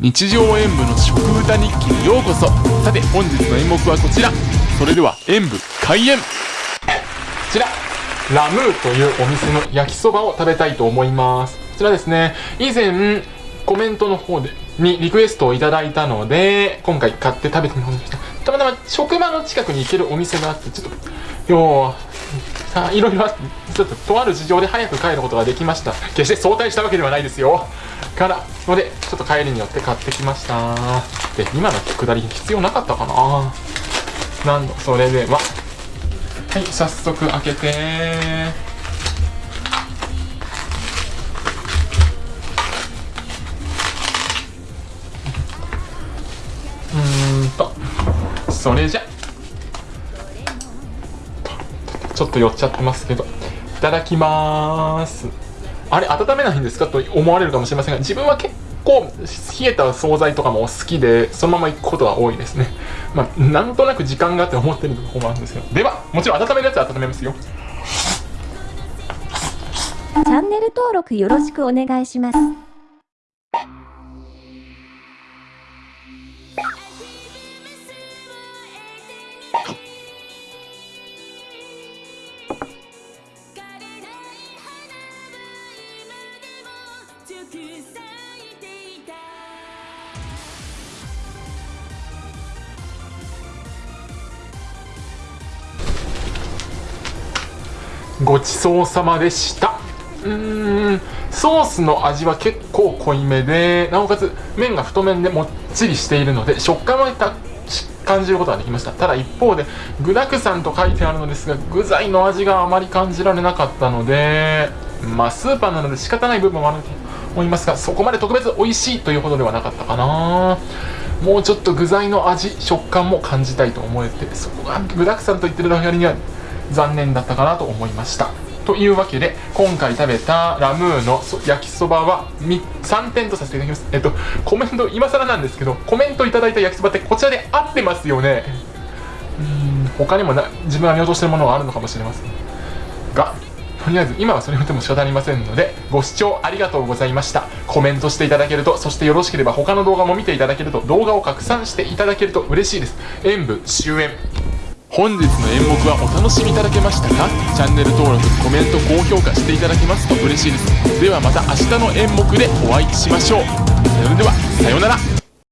日常演舞の食歌日記にようこそ。さて本日の演目はこちら。それでは演舞開演。こちら。ラムーというお店の焼きそばを食べたいと思います。こちらですね。以前コメントの方でにリクエストをいただいたので今回買って食べてみました。たまたま職場の近くに行けるお店があってちょっとようあ いろいろちょっととある事情で早く帰ることができました。決して早退したわけではないですよ。からのでちょっと帰りによって買ってきました。で今の下り必要なかったかな。なんそれでは。はい早速開けて。うんと。それじゃ。ちょっと寄っちゃってますけどいただきます。あれ温めないんですか？と思われるかもしれませんが自分は結構冷えた惣菜とかも好きでそのまま行くことが多いですね。まあなんとなく時間があって思ってるところもあるんですけど。ではもちろん温めるやつは温めますよ。チャンネル登録よろしくお願いします。ごちそうさまでした。うーん。ソースの味は結構濃いめでなおかつ麺が太麺でもっちりしているので食感は感じることができました。ただ一方で具だくさんと書いてあるのですが具材の味があまり感じられなかったのでまあスーパーなので仕方ない部分もある思いますがそこまで特別美味しいというほどではなかったかな。もうちょっと具材の味食感も感じたいと思えてそこが具だくさんと言ってるだけには残念だったかなと思いました。というわけで今回食べたラムーの焼きそばは3点とさせていただきます。えっとコメント今更なんですけどコメントいただいた焼きそばってこちらで合ってますよね。うん他にもな自分が見落としてるものがあるのかもしれません。とりあえず今はそれを言っても仕方ありませんのでご視聴ありがとうございました。コメントしていただけるとそしてよろしければ他の動画も見ていただけると動画を拡散していただけると嬉しいです。演舞終演。本日の演目はお楽しみいただけましたか？チャンネル登録コメント高評価していただけますと嬉しいです。ではまた明日の演目でお会いしましょう。それではさようなら。